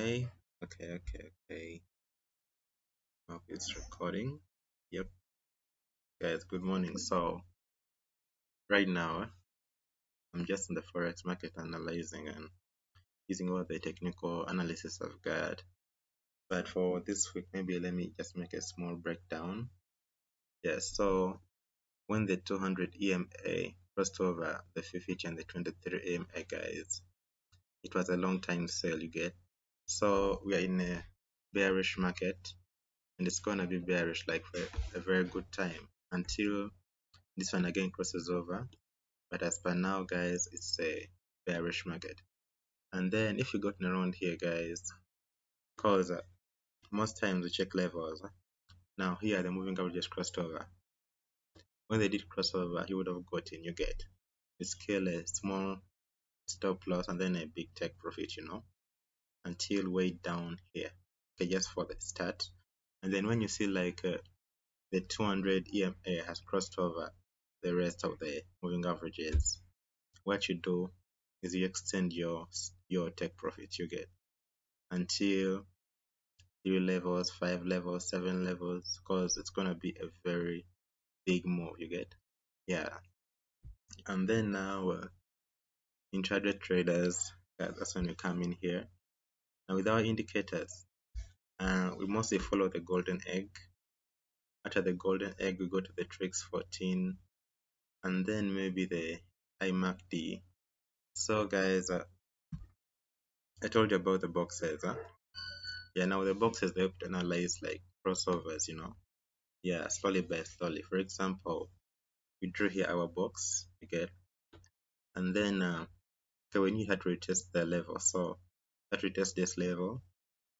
Okay, okay, okay, okay. Hope it's recording. Yep, guys, good morning. So, right now, I'm just in the forex market analyzing and using all the technical analysis I've got. But for this week, maybe let me just make a small breakdown. Yes, so when the 200 EMA crossed over the 50 and the 23 EMA, guys, it was a long time sale, you get. So, we are in a bearish market and it's gonna be bearish like for a very good time until this one again crosses over. But as per now guys it's a bearish market. And then if you got around here guys cause uh, most times we check levels. Now here the moving average just crossed over. When they did cross over you would have gotten you get. Scale a small stop loss and then a big take profit you know until way down here okay just for the start and then when you see like uh, the 200 EMA has crossed over the rest of the moving averages, what you do is you extend your your take profit you get until three levels, five levels, seven levels, because it's gonna be a very big move you get. Yeah. And then now uh, intraday traders, that's when you come in here. And with our indicators, uh, we mostly follow the golden egg. After the golden egg we go to the trix 14 and then maybe the imacd so guys uh, i told you about the boxes huh? yeah now the boxes they have to analyze like crossovers you know? Yeah slowly by slowly for example we drew here our box you get and then uh, okay we need to retest the level so that retest this level.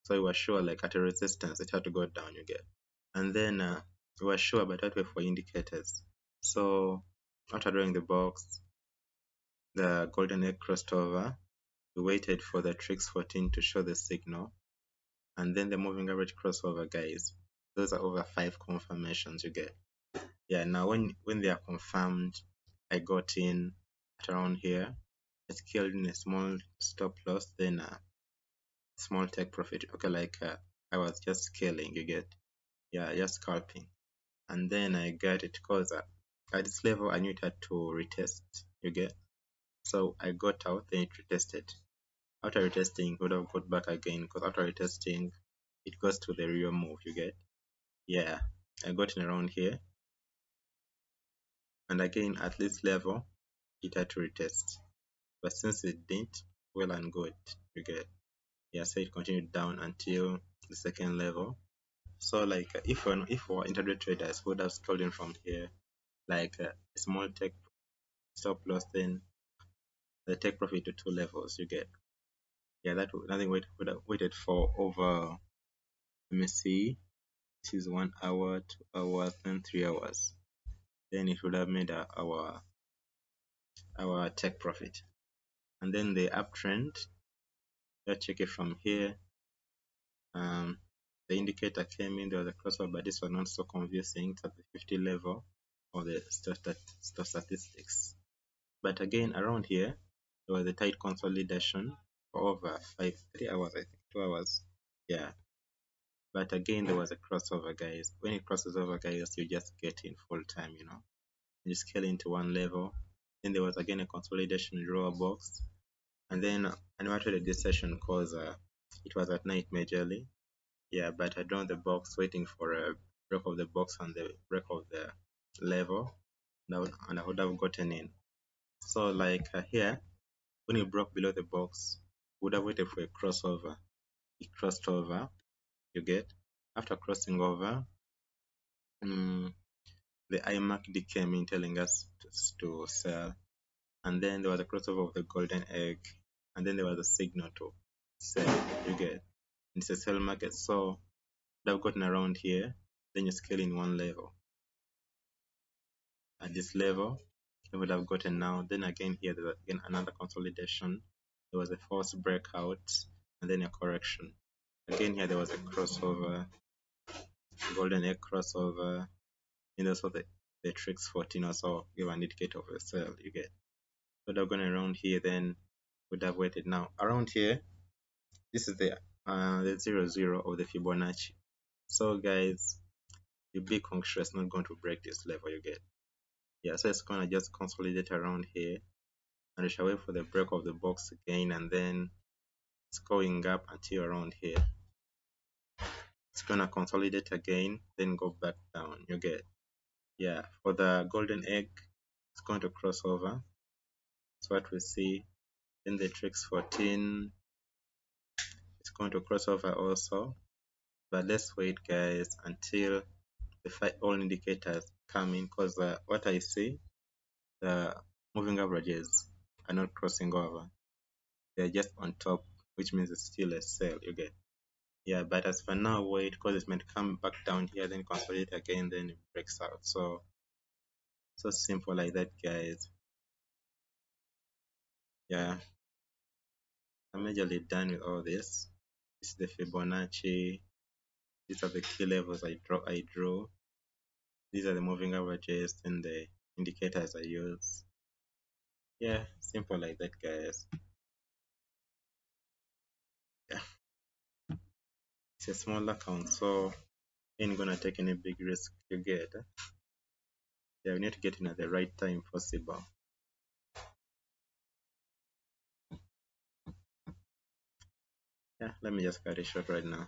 So we were sure like at a resistance it had to go down you get and then uh, we were sure but that way for indicators. So after drawing the box the golden egg crossed over. We waited for the trix 14 to show the signal. And then the moving average crossover guys those are over five confirmations you get. Yeah now when when they are confirmed i got in around here. I killed in a small stop loss then a small take profit. Okay like uh, i was just scaling you get? Yeah just scalping. And then I got it because uh, at this level I knew it had to retest you get? So I got out then it retested. After retesting would have got back again because after retesting it goes to the real move you get? Yeah I got in around here. And again at this level it had to retest. But since it didn't well and good you get yeah so it continued down until the second level so like if an if our intraday traders would have stolen from here, like uh, a small take stop loss, then the take profit to two levels you get. Yeah, that nothing wait would have waited for over. Let me see. This is one hour, two hours, then three hours. Then it would have made uh, our our take profit. And then the uptrend. Let's check it from here. Um, the indicator came in, there was a crossover, but this was not so convincing at the 50 level of the stock statistics. But again, around here, there was a tight consolidation for over five, three hours, I think, two hours. Yeah. But again, there was a crossover, guys. When it crosses over, guys, you just get in full time, you know. You scale into one level. Then there was again a consolidation lower box. And then I noted this session because uh, it was at night majorly. Yeah but I drawn the box waiting for a break of the box and the break of the level. And I would have gotten in. So like uh, here when it broke below the box would have waited for a crossover. It crossed over you get. After crossing over um, the IMACD came in telling us to, to sell. And then there was a crossover of the golden egg and then there was a signal to sell you get it's a sell market so they've gotten around here then you scale in one level. At this level you would have gotten now. Then again here there's again another consolidation. There was a false breakout and then a correction. Again here there was a crossover golden egg crossover. And also the the trix 14 also give an indicator of a sell you get so they've gone around here then would have waited now around here this is the uh, the zero zero of the Fibonacci. So guys, the big is not going to break this level you get. Yeah, so it's gonna just consolidate around here and we shall wait for the break of the box again and then it's going up until around here. It's gonna consolidate again, then go back down. You get yeah, for the golden egg, it's going to cross over. That's what we see. Then the trix 14 it's going to cross over also. But let's wait guys until the all indicators come in because uh, what I see the moving averages are not crossing over. They're just on top, which means it's still a sell you get. Yeah, but as for now, wait because it might come back down here, then consolidate again, then it breaks out. So so simple like that guys. Yeah. I'm majorly done with all this. This is the Fibonacci. These are the key levels I draw I drew. These are the moving averages and the indicators I use. Yeah, simple like that guys. Yeah. It's a small account, so ain't gonna take any big risk you get. Yeah, we need to get in at the right time possible. Yeah, let me just cut it short right now.